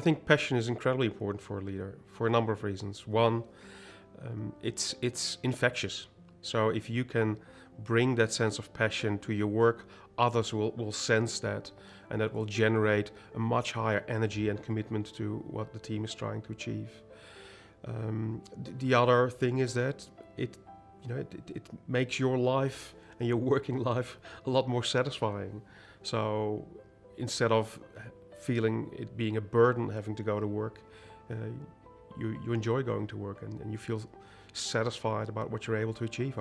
think passion is incredibly important for a leader for a number of reasons. One, um, it's it's infectious. So if you can bring that sense of passion to your work, others will, will sense that and that will generate a much higher energy and commitment to what the team is trying to achieve. Um, the other thing is that it, you know, it, it, it makes your life and your working life a lot more satisfying. So instead of feeling it being a burden having to go to work, uh, you, you enjoy going to work and, and you feel satisfied about what you're able to achieve.